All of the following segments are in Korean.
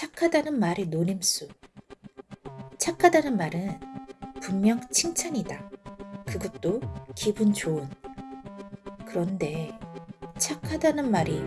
착하다는 말의 노림수. 착하다는 말은 분명 칭찬이다. 그것도 기분 좋은. 그런데 착하다는 말이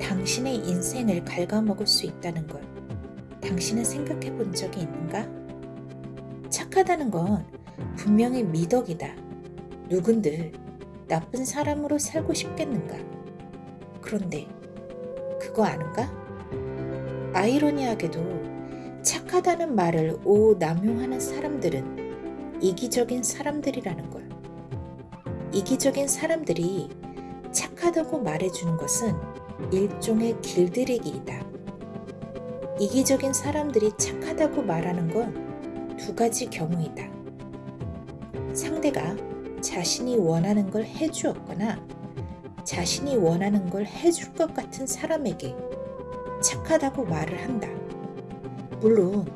당신의 인생을 갉아먹을 수 있다는 걸 당신은 생각해 본 적이 있는가? 착하다는 건 분명히 미덕이다. 누군들 나쁜 사람으로 살고 싶겠는가? 그런데 그거 아는가? 아이러니하게도 착하다는 말을 오남용하는 사람들은 이기적인 사람들이라는 걸. 이기적인 사람들이 착하다고 말해주는 것은 일종의 길들이기이다. 이기적인 사람들이 착하다고 말하는 건 두 가지 경우이다. 상대가 자신이 원하는 걸 해주었거나 자신이 원하는 걸 해줄 것 같은 사람에게 착하다고 말을 한다. 물론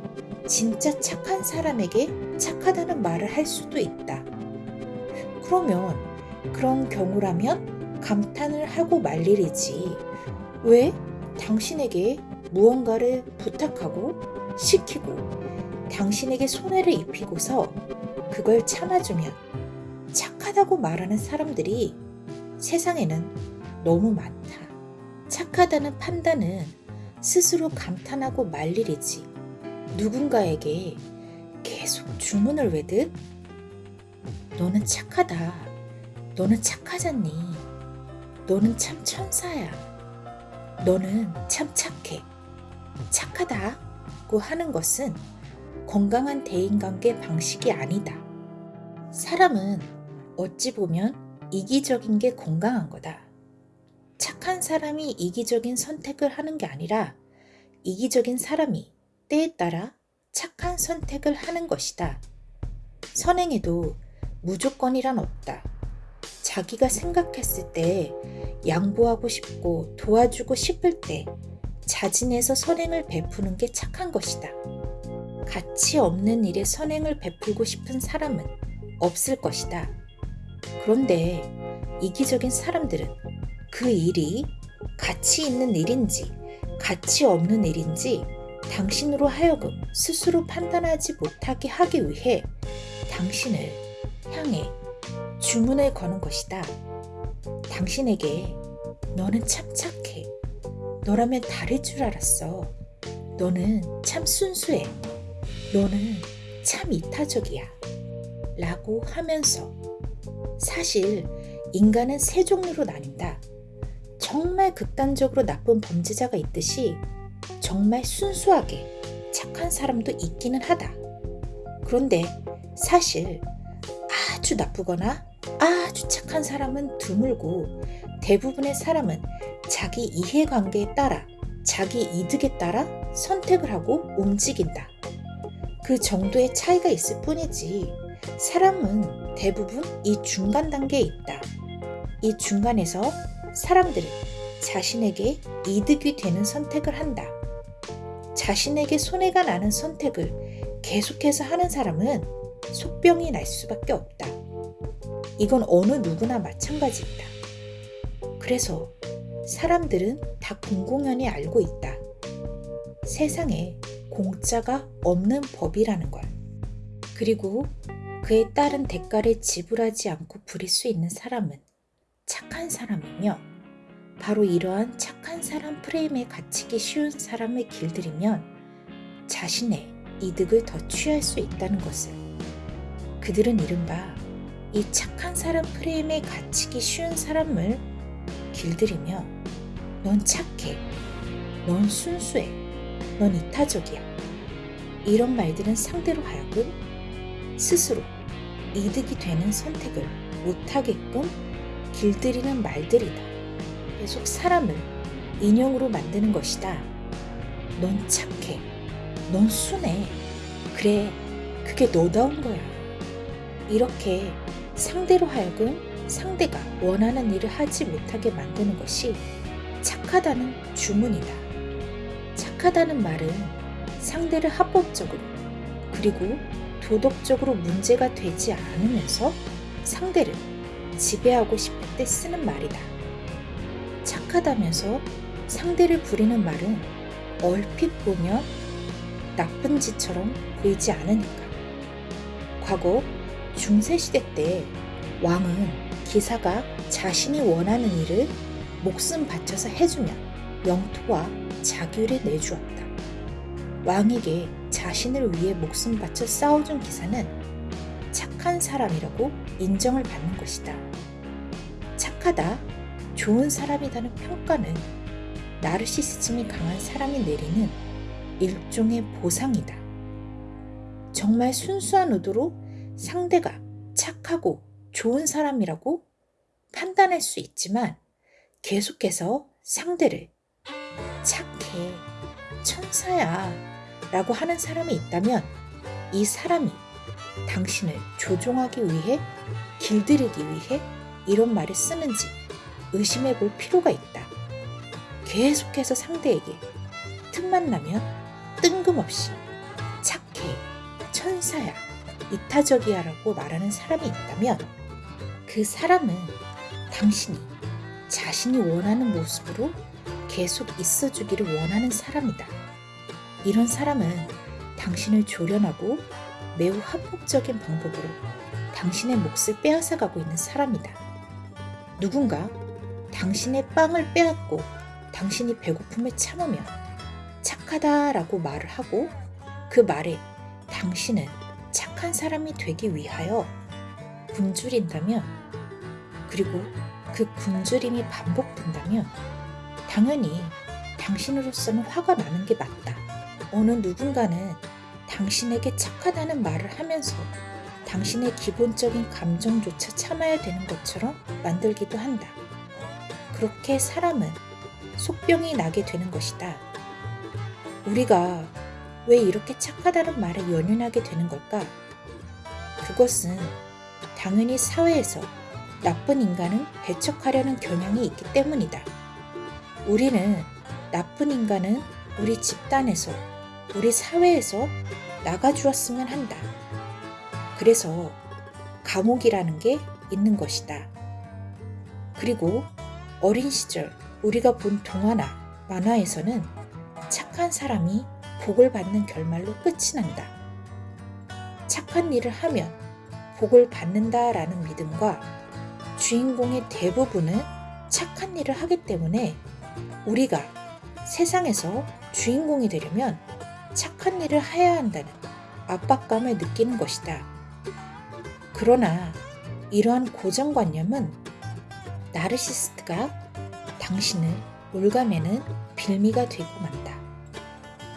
진짜 착한 사람에게 착하다는 말을 할 수도 있다. 그러면 그런 경우라면 감탄을 하고 말 일이지. 왜 당신에게 무언가를 부탁하고 시키고 당신에게 손해를 입히고서 그걸 참아주면 착하다고 말하는 사람들이 세상에는 너무 많다. 착하다는 판단은 스스로 감탄하고 말 일이지. 누군가에게 계속 주문을 외듯 너는 착하다. 너는 착하잖니. 너는 참 천사야. 너는 참 착해. 착하다고 하는 것은 건강한 대인관계 방식이 아니다. 사람은 어찌 보면 이기적인 게 건강한 거다. 착한 사람이 이기적인 선택을 하는 게 아니라 이기적인 사람이 때에 따라 착한 선택을 하는 것이다. 선행에도 무조건이란 없다. 자기가 생각했을 때 양보하고 싶고 도와주고 싶을 때 자진해서 선행을 베푸는 게 착한 것이다. 가치 없는 일에 선행을 베풀고 싶은 사람은 없을 것이다. 그런데 이기적인 사람들은 그 일이 가치 있는 일인지 가치 없는 일인지 당신으로 하여금 스스로 판단하지 못하게 하기 위해 당신을 향해 주문을 거는 것이다. 당신에게 너는 참 착해. 너라면 다를 줄 알았어. 너는 참 순수해. 너는 참 이타적이야. 라고 하면서 사실 인간은 세 종류로 나뉜다. 정말 극단적으로 나쁜 범죄자가 있듯이 정말 순수하게 착한 사람도 있기는 하다. 그런데 사실 아주 나쁘거나 아주 착한 사람은 드물고 대부분의 사람은 자기 이해관계에 따라 자기 이득에 따라 선택을 하고 움직인다. 그 정도의 차이가 있을 뿐이지 사람은 대부분 이 중간 단계에 있다. 이 중간에서 사람들은 자신에게 이득이 되는 선택을 한다. 자신에게 손해가 나는 선택을 계속해서 하는 사람은 속병이 날 수밖에 없다. 이건 어느 누구나 마찬가지이다. 그래서 사람들은 다 공공연히 알고 있다. 세상에 공짜가 없는 법이라는 걸. 그리고 그에 따른 대가를 지불하지 않고 부릴 수 있는 사람은 착한 사람이며 바로 이러한 착한 사람 프레임에 갇히기 쉬운 사람을 길들이면 자신의 이득을 더 취할 수 있다는 것을. 그들은 이른바 이 착한 사람 프레임에 갇히기 쉬운 사람을 길들이며 넌 착해, 넌 순수해, 넌 이타적이야. 이런 말들은 상대로 하여금 스스로 이득이 되는 선택을 못하게끔 길들이는 말들이다. 계속 사람을 인형으로 만드는 것이다. 넌 착해. 넌 순해. 그래, 그게 너다운 거야. 이렇게 상대로 하여금 상대가 원하는 일을 하지 못하게 만드는 것이 착하다는 주문이다. 착하다는 말은 상대를 합법적으로 그리고 도덕적으로 문제가 되지 않으면서 상대를 지배하고 싶을 때 쓰는 말이다. 착하다면서 상대를 부리는 말은 얼핏 보면 나쁜 짓처럼 보이지 않으니까. 과거 중세시대 때 왕은 기사가 자신이 원하는 일을 목숨 바쳐서 해주면 영토와 자규를 내주었다. 왕에게 자신을 위해 목숨 바쳐 싸워준 기사는 착한 사람이라고 인정을 받는 것이다. 착하다, 좋은 사람이라는 평가는 나르시시즘이 강한 사람이 내리는 일종의 보상이다. 정말 순수한 의도로 상대가 착하고 좋은 사람이라고 판단할 수 있지만 계속해서 상대를 착해, 천사야 라고 하는 사람이 있다면 이 사람이 당신을 조종하기 위해 길들이기 위해 이런 말을 쓰는지 의심해 볼 필요가 있다. 계속해서 상대에게 틈만 나면 뜬금없이 착해, 천사야, 이타적이야 라고 말하는 사람이 있다면 그 사람은 당신이 자신이 원하는 모습으로 계속 있어주기를 원하는 사람이다. 이런 사람은 당신을 조련하고 매우 합법적인 방법으로 당신의 몫을 빼앗아가고 있는 사람이다. 누군가 당신의 빵을 빼앗고 당신이 배고픔을 참으면 착하다라고 말을 하고 그 말에 당신은 착한 사람이 되기 위하여 굶주린다면 그리고 그 굶주림이 반복된다면 당연히 당신으로서는 화가 나는 게 맞다. 어느 누군가는 당신에게 착하다는 말을 하면서 당신의 기본적인 감정조차 참아야 되는 것처럼 만들기도 한다. 그렇게 사람은 속병이 나게 되는 것이다. 우리가 왜 이렇게 착하다는 말에 연연하게 되는 걸까? 그것은 당연히 사회에서 나쁜 인간은 배척하려는 경향이 있기 때문이다. 우리는 나쁜 인간은 우리 집단에서, 우리 사회에서 나가주었으면 한다. 그래서 감옥이라는 게 있는 것이다. 그리고 어린 시절 우리가 본 동화나 만화에서는 착한 사람이 복을 받는 결말로 끝이 난다. 착한 일을 하면 복을 받는다라는 믿음과 주인공의 대부분은 착한 일을 하기 때문에 우리가 세상에서 주인공이 되려면 착한 일을 해야 한다는 압박감을 느끼는 것이다. 그러나 이러한 고정관념은 나르시스트가 당신을 올가매는 빌미가 되고 만다.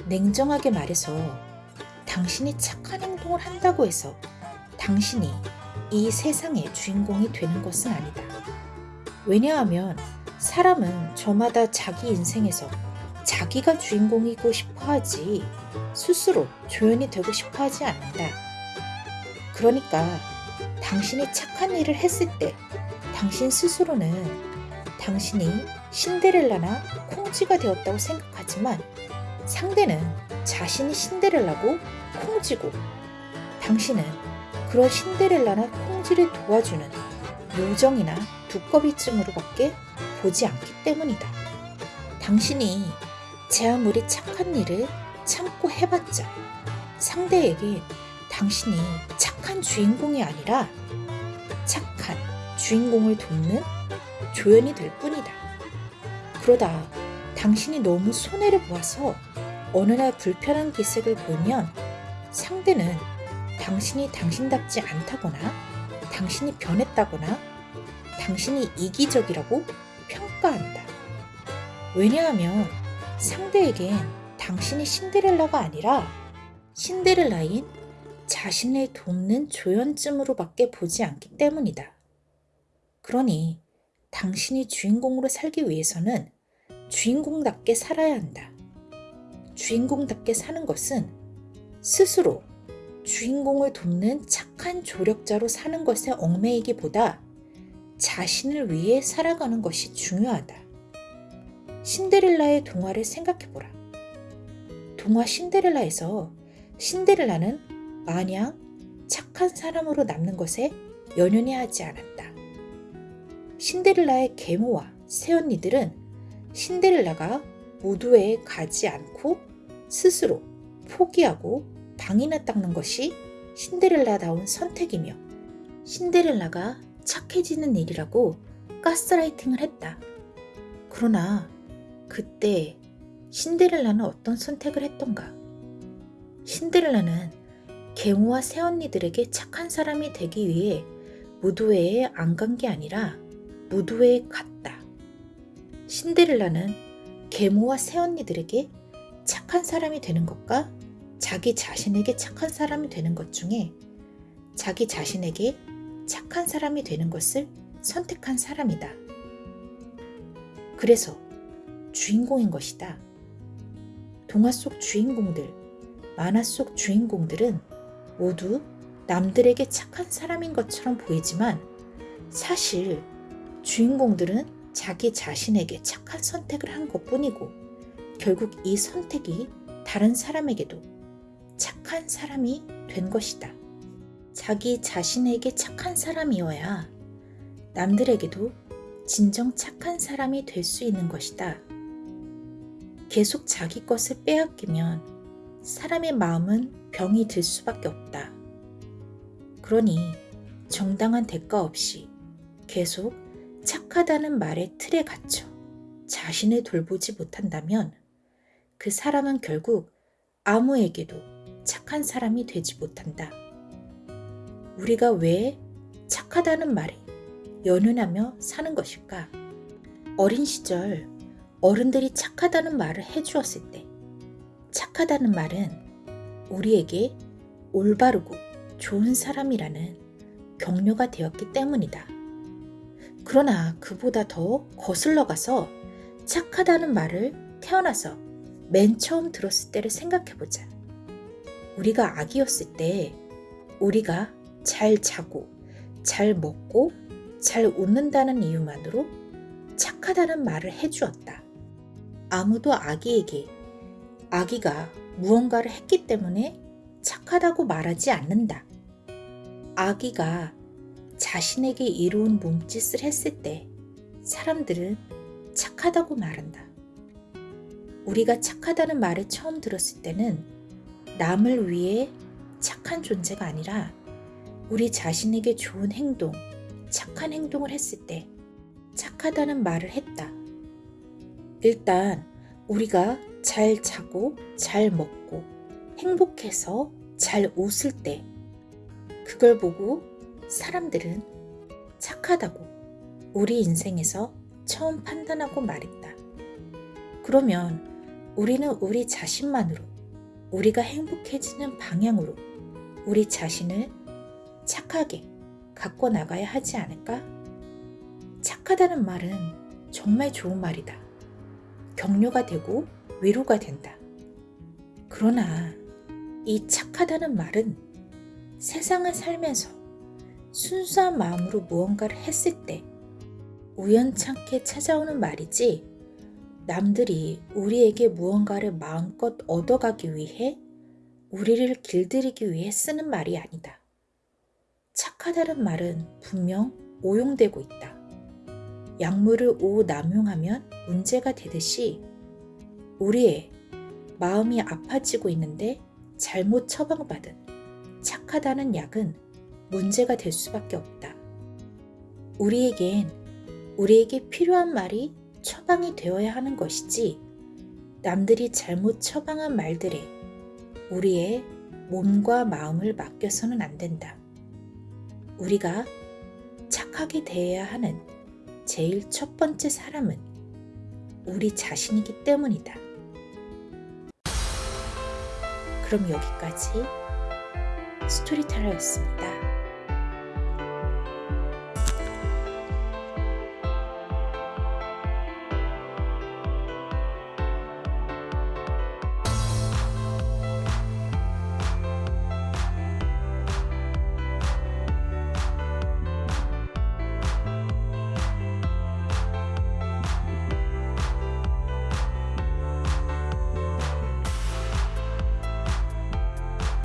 냉정하게 말해서 당신이 착한 행동을 한다고 해서 당신이 이 세상의 주인공이 되는 것은 아니다. 왜냐하면 사람은 저마다 자기 인생에서 자기가 주인공이고 싶어 하지 스스로 조연이 되고 싶어 하지 않는다. 그러니까 당신이 착한 일을 했을 때 당신 스스로는 당신이 신데렐라나 콩쥐가 되었다고 생각하지만 상대는 자신이 신데렐라고 콩쥐고 당신은 그런 신데렐라나 콩쥐를 도와주는 요정이나 두꺼비쯤으로밖에 보지 않기 때문이다. 당신이 제 아무리 착한 일을 참고 해봤자 상대에게 당신이 착한 주인공이 아니라 착한 주인공을 돕는 조연이 될 뿐이다. 그러다 당신이 너무 손해를 보아서 어느 날 불편한 기색을 보이면 상대는 당신이 당신답지 않다거나 당신이 변했다거나 당신이 이기적이라고 평가한다. 왜냐하면 상대에겐 당신이 신데렐라가 아니라 신데렐라인 자신을 돕는 조연쯤으로밖에 보지 않기 때문이다. 그러니 당신이 주인공으로 살기 위해서는 주인공답게 살아야 한다. 주인공답게 사는 것은 스스로 주인공을 돕는 착한 조력자로 사는 것에 얽매이기보다 자신을 위해 살아가는 것이 중요하다. 신데렐라의 동화를 생각해보라. 동화 신데렐라에서 신데렐라는 마냥 착한 사람으로 남는 것에 연연해 하지 않았다. 신데렐라의 계모와 새언니들은 신데렐라가 무도회에 가지 않고 스스로 포기하고 방이나 닦는 것이 신데렐라다운 선택이며 신데렐라가 착해지는 일이라고 가스라이팅을 했다. 그러나 그때 신데렐라는 어떤 선택을 했던가? 신데렐라는 계모와 새언니들에게 착한 사람이 되기 위해 무도회에 안 간 게 아니라 무도회에 갔다. 신데렐라는 계모와 새언니들에게 착한 사람이 되는 것과 자기 자신에게 착한 사람이 되는 것 중에 자기 자신에게 착한 사람이 되는 것을 선택한 사람이다. 그래서 주인공인 것이다. 동화 속 주인공들, 만화 속 주인공들은 모두 남들에게 착한 사람인 것처럼 보이지만 사실 주인공들은 자기 자신에게 착한 선택을 한 것 뿐이고 결국 이 선택이 다른 사람에게도 착한 사람이 된 것이다. 자기 자신에게 착한 사람이어야 남들에게도 진정 착한 사람이 될 수 있는 것이다. 계속 자기 것을 빼앗기면 사람의 마음은 병이 들 수밖에 없다. 그러니 정당한 대가 없이 계속 착하다는 말의 틀에 갇혀 자신을 돌보지 못한다면 그 사람은 결국 아무에게도 착한 사람이 되지 못한다. 우리가 왜 착하다는 말에 연연하며 사는 것일까? 어린 시절 어른들이 착하다는 말을 해주었을 때 착하다는 말은 우리에게 올바르고 좋은 사람이라는 격려가 되었기 때문이다. 그러나 그보다 더 거슬러 가서 착하다는 말을 태어나서 맨 처음 들었을 때를 생각해 보자. 우리가 아기였을 때 우리가 잘 자고 잘 먹고 잘 웃는다는 이유만으로 착하다는 말을 해주었다. 아무도 아기에게 아기가 무언가를 했기 때문에 착하다고 말하지 않는다. 아기가 자신에게 이로운 몸짓을 했을 때 사람들은 착하다고 말한다. 우리가 착하다는 말을 처음 들었을 때는 남을 위해 착한 존재가 아니라 우리 자신에게 좋은 행동, 착한 행동을 했을 때 착하다는 말을 했다. 일단 우리가 잘 자고 잘 먹고 행복해서 잘 웃을 때 그걸 보고 사람들은 착하다고 우리 인생에서 처음 판단하고 말했다. 그러면 우리는 우리 자신만으로 우리가 행복해지는 방향으로 우리 자신을 착하게 갖고 나가야 하지 않을까? 착하다는 말은 정말 좋은 말이다. 격려가 되고 위로가 된다. 그러나 이 착하다는 말은 세상을 살면서 순수한 마음으로 무언가를 했을 때 우연찮게 찾아오는 말이지 남들이 우리에게 무언가를 마음껏 얻어가기 위해 우리를 길들이기 위해 쓰는 말이 아니다. 착하다는 말은 분명 오용되고 있다. 약물을 오남용하면 문제가 되듯이 우리의 마음이 아파지고 있는데 잘못 처방받은 착하다는 약은 문제가 될 수밖에 없다. 우리에겐 우리에게 필요한 말이 처방이 되어야 하는 것이지 남들이 잘못 처방한 말들에 우리의 몸과 마음을 맡겨서는 안 된다. 우리가 착하게 대해야 하는 제일 첫 번째 사람은 우리 자신이기 때문이다. 그럼 여기까지 스토리텔러였습니다.